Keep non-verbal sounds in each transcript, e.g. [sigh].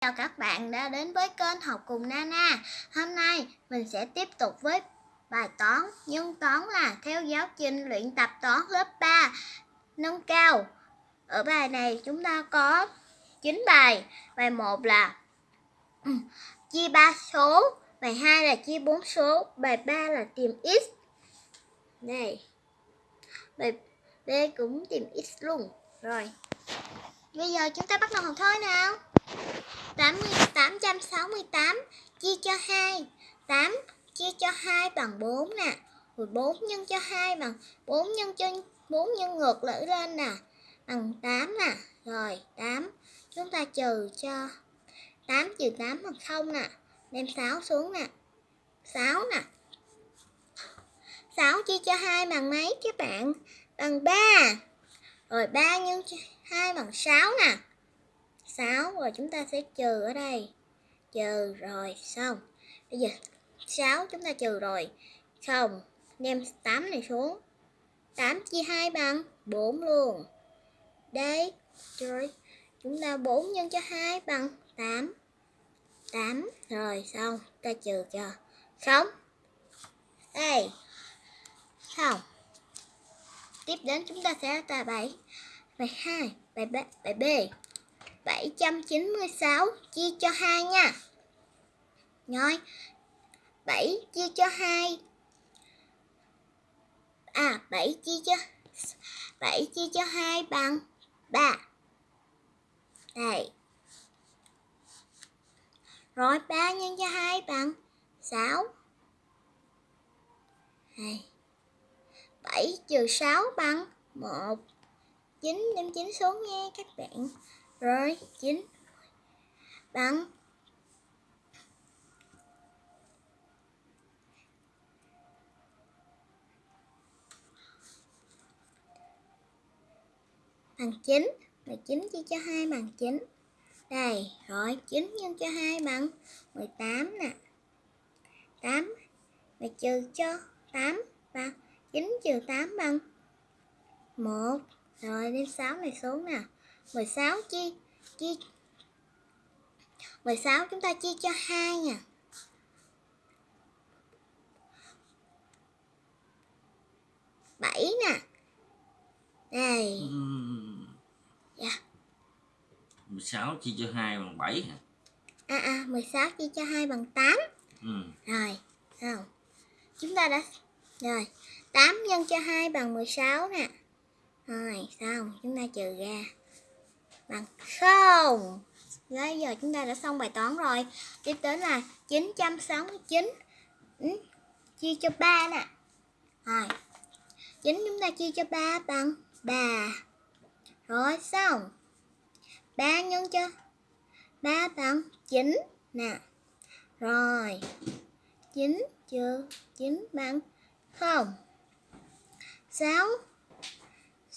Chào các bạn đã đến với kênh học cùng Nana. Hôm nay mình sẽ tiếp tục với bài toán nhân toán là theo giáo trình luyện tập toán lớp 3 nâng cao. Ở bài này chúng ta có 9 bài. Bài 1 [clears throat] là chia 3 số, bài 2 là chia 4 số, bài 3 là tìm x. Này. Bài B cũng tìm x luôn. Rồi. Bây giờ chúng ta bắt đầu học thôi nào. 868 chia cho 2 8 chia cho 2 bằng 4 nè. Rồi 4 nhân cho 2 bằng 4 nhân cho 4 nhân ngược lại lên nè. Bằng 8 nè. Rồi 8 Chúng ta trừ cho 8 trừ 8 bằng 0 nè. Đem 6 xuống nè. 6 nè. 6 chia cho 2 bằng mấy các bạn? Bằng 3 Rồi 3 nhân 2 bằng 6 nè. 6 rồi chúng ta sẽ trừ ở đây. Trừ rồi, xong. Bây giờ 6 chúng ta trừ rồi. Không đem 8 này xuống. 8 chia 2 bằng 4 luôn. Đấy rồi chúng ta 4 nhân cho 2 bằng 8 8 rồi, xong ta trừ cho. Không đây. Không tiếp đến chúng ta sẽ là bài bài 2 bài B bài B. 796 chia cho 2 nha. Rồi. 7 chia cho 2. À 7 chia cho 7 chia cho 2 bằng 3. Đây. Rồi 3 nhân cho 2 bằng 6. Đây. 7 trừ 6 bằng 1. 9 đem 9 xuống nha các bạn rồi, chín. Bắn. Bằng 9 19 chia cho 2 bằng 9 đây, rồi 9 nhân cho 2 bằng 18 nè. 8 và trừ cho 8 bằng 9 trừ 8 bằng 1 rồi đem 6 này xuống nè. 16 chia chia 16 chúng ta chia cho 2 nha. bảy nè. Đây. Dạ. 16 chia cho 2 bằng 7 hả? À à, 16 chia cho 2 bằng 8. Ừ. Rồi, không. Chúng ta đã rồi, 8 nhân cho 2 bằng 16 nè. Rồi, xong, chúng ta trừ ra bằng không. Bây giờ chúng ta đã xong bài toán rồi. Tiếp đến là 969 ừ, Chia cho 3 nè. Rồi. 9 chúng ta chia cho 3 bằng 3 Rồi xong. 3 nhân cho 3 bằng 9 nè. Rồi. 9 trừ 9 bằng 0 6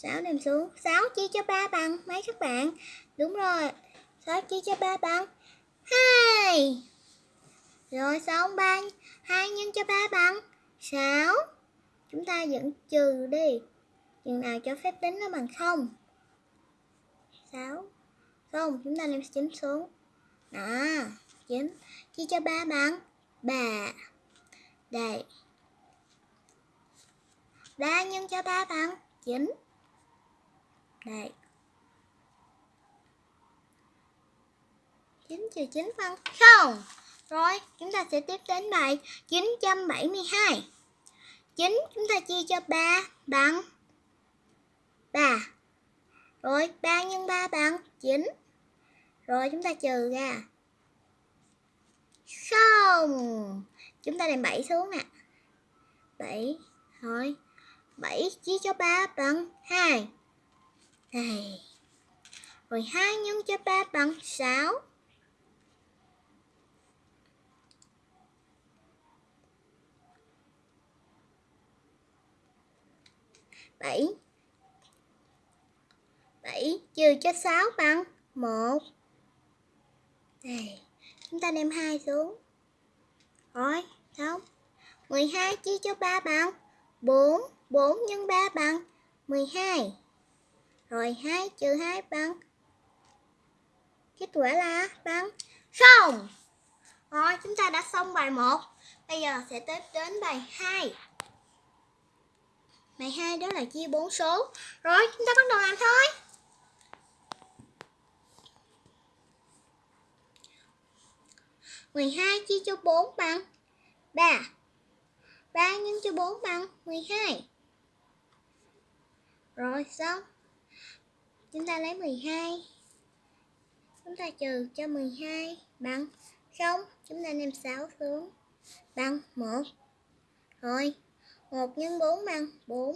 6 đem xuống. 6 chia cho 3 bằng mấy các bạn? Đúng rồi. 6 chia cho 3 bằng 2 Rồi, xong 3 2 nhân cho 3 bằng 6 Chúng ta dẫn trừ đi. Chừng nào cho phép tính nó bằng 0 6 0 chúng ta đem 9 xuống. Đó 9 Chia cho 3 bằng 3 Đây. 3 nhân cho 3 bằng 9 đây 9 trừ 9 phân. 0 Rồi, chúng ta sẽ tiếp đến bài 972 9 chúng ta chia cho 3 bằng 3 Rồi 3 nhân 3 bằng 9 Rồi, chúng ta trừ ra. Không. Chúng ta đem 7 xuống ạ. À. 7 Rồi 7 chia cho 3 bằng 2 đây. Rồi 2 nhân cho 3 bằng 6. bảy. Bảy trừ cho 6 bằng 1 Đây Chúng ta đem 2 xuống. Rồi, xong. 12 chia cho 3 bằng 4 4 nhân 3 bằng 12 rồi 2 trừ 2 bằng. Kết quả là bằng. Không rồi, chúng ta đã xong bài 1 bây giờ sẽ tiếp đến bài 2 bài 2 đó là chia 4 số. Rồi, chúng ta bắt đầu làm thôi. Mười hai chia cho bốn bằng ba. Ba nhân cho bốn bằng mười hai. Rồi, xong chúng ta lấy 12 chúng ta trừ cho 12 bằng 0 chúng ta đem 6 xuống bằng 1 rồi 1 nhân 4 bằng 4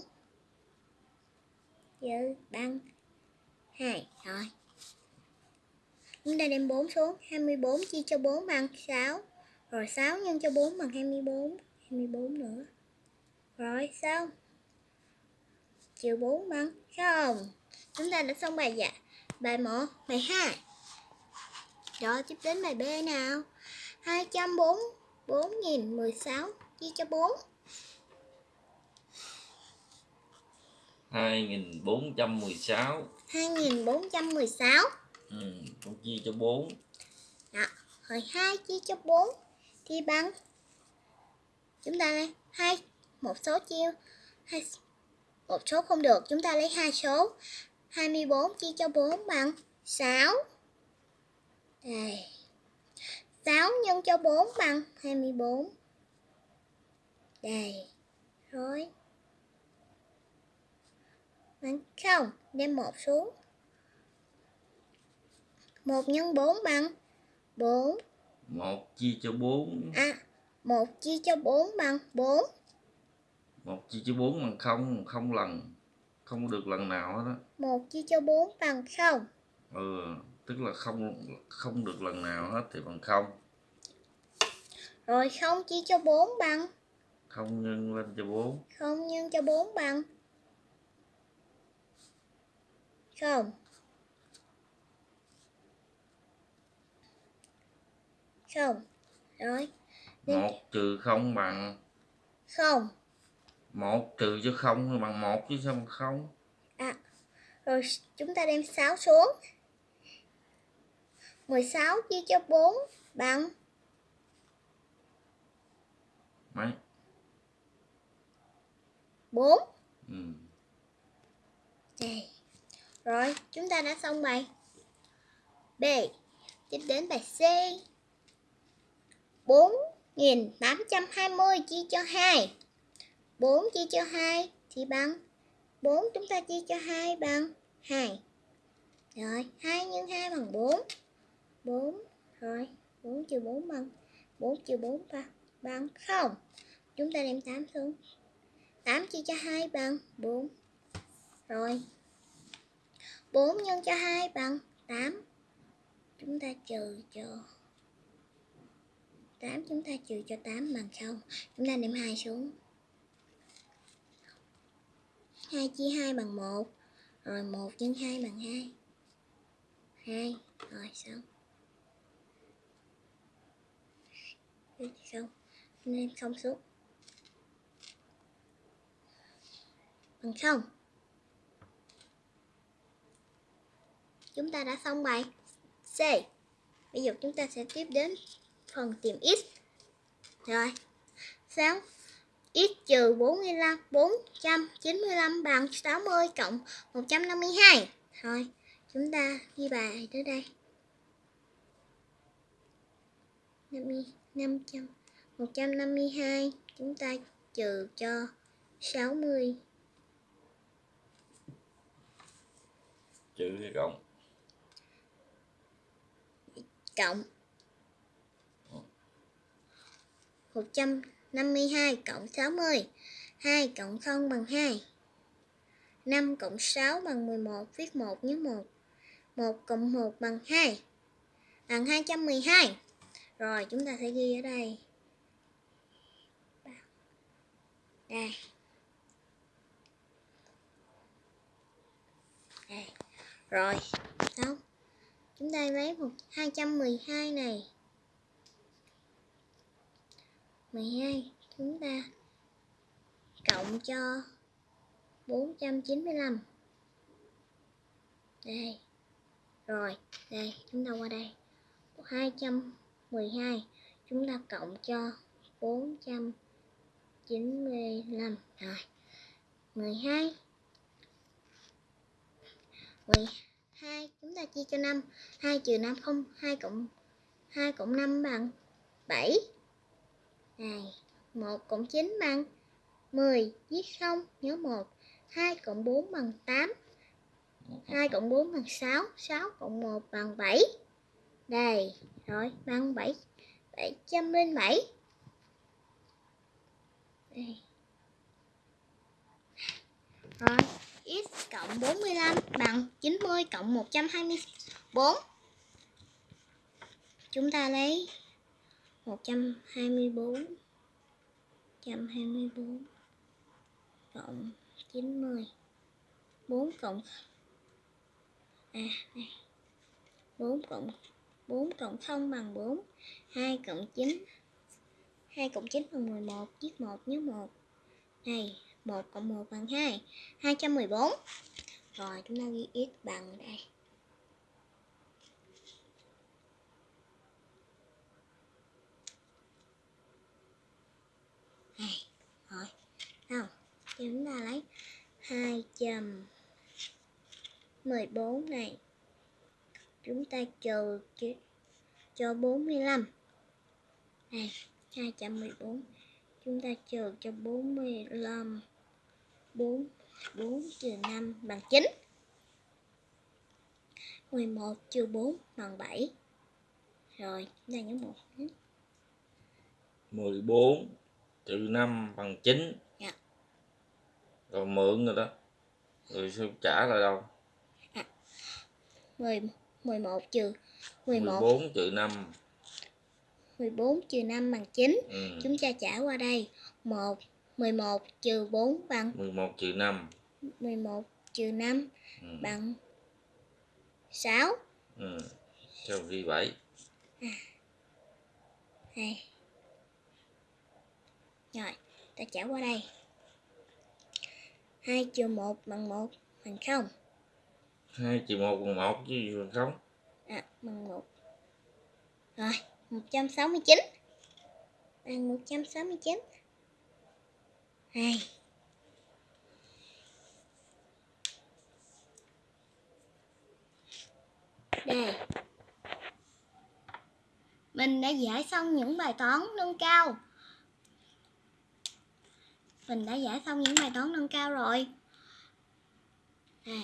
trừ bằng 2 rồi. Chúng ta đem 4 xuống 24 chia cho 4 bằng 6 rồi 6 nhân cho 4 bằng 24 24 nữa. Rồi, xong. Trừ 4 bằng 0 chúng ta đã xong bài dạ bài 1 bài 2 rồi tiếp đến bài B nào? 204 4016 chia cho 4 2416 2416 ừ, con chia cho 4 Đó. Rồi 2 chia cho 4 thì bằng. Chúng ta hai một số chia hai một số không được chúng ta lấy hai số. 24 chia cho 4 bằng 6 đây. 6 nhân cho 4 bằng 24 đây. Rồi. Bằng không đem một xuống. 1 nhân 4 bằng 4 1 chia cho 4 À 1 chia cho 4 bằng 4 1 chia cho 4 bằng 0 không lần không được lần nào hết á. 1 chia cho 4 bằng 0 ừ tức là không không được lần nào hết thì bằng 0 Rồi 0 chia cho 4 bằng? Không nhân lên cho 4 0 nhân cho 4 bằng? 0 0 Rồi. 1 trừ 0 bằng? 0 1 trừ cho 0 thì bằng 1 chứ sao bằng 0 À Rồi chúng ta đem 6 xuống 16 chia cho 4 bằng mấy 4 ừ. Đây. Rồi, chúng ta đã xong bài B. Tiếp đến bài C. 4820 chia cho 2. 4 chia cho 2 thì bằng 4 chúng ta chia cho 2 bằng 2. Rồi, 2 nhân 2 bằng 4. 4 rồi, 4 trừ 4 bằng 4 trừ 4 bằng, bằng 0. Chúng ta đem 8 xuống. 8 chia cho 2 bằng 4. Rồi. 4 nhân cho 2 bằng 8. Chúng ta trừ cho 8 chúng ta trừ cho 8 bằng 0. Chúng ta đem 2 xuống. 2 chia 2 bằng 1. Rồi 1 nhân 2 bằng 2. 2. Rồi, xong. Xong. Nên xong xuống. Bằng xong Chúng ta đã xong bài C. Bây giờ chúng ta sẽ tiếp đến phần tìm x. Rồi. 6 x trừ 45 495 bằng 60 cộng 152. Rồi, chúng ta ghi bài tới đây. 50 500 152 chúng ta trừ cho 60 trừ hay cộng cộng 52 cộng 60 2 cộng 0 bằng 2 5 cộng 6 bằng 11 Viết 1 nhớ 1 1 cộng 1 bằng 2 Bằng 212 Rồi, chúng ta sẽ ghi ở đây. Đây. Đây. Rồi, Xong. Chúng ta lấy một 212 này. 12 chúng ta cộng cho 495 đây, rồi, đây, chúng ta qua đây. 212 chúng ta cộng cho 495 rồi 12 12 chúng ta chia cho 5 2 trừ 5 không 2 cộng 2 cộng 5 bằng 7 này 1 cộng 9 bằng 10 viết xong, nhớ 1 2 cộng 4 bằng 8 2 cộng 4 bằng 6 6 cộng 1 bằng 7 đây, rồi, bằng 7 707 đây. Rồi, x cộng 45 bằng 90 cộng 124 chúng ta lấy 124 124 cộng 90 4 cộng à đây 4 cộng 4 cộng 0 bằng 4 2 cộng 9 2 cộng 9 bằng 11 viết 1 nhớ 1 này 1 cộng 1 bằng 2 214 rồi, chúng ta ghi x bằng đây. Này rồi không, chúng ta lấy 214 này. Chúng ta trừ cho 45 này 214 chúng ta trừ cho 45 4 4 trừ 5 bằng 9 11 trừ 4 bằng 7 rồi, chúng ta nhớ 1 14 trừ 5 bằng 9 Dạ. rồi mượn rồi đó. Rồi sao trả lại đâu? 10 11 trừ 11 14 trừ 5 14 trừ 5 bằng 9 ừ. chúng ta trả qua đây. 1 11 trừ 4 bằng 11 trừ 5 11 trừ 5 ừ. bằng 6 ừ. sao ghi 7 này rồi ta trả qua đây. 2 trừ 1 bằng 1 bằng 0 2 trừ 1 bằng 1 chứ gì bằng không? À, bằng 1 rồi 169 bằng 169 này đây mình đã giải xong những bài toán nâng cao mình đã giải xong những bài toán nâng cao rồi. Đây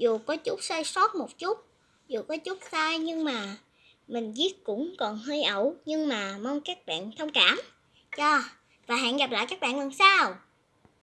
dù có chút sai sót một chút, dù có chút sai nhưng mà mình viết cũng còn hơi ẩu, nhưng mà mong các bạn thông cảm. Cho, và hẹn gặp lại các bạn lần sau.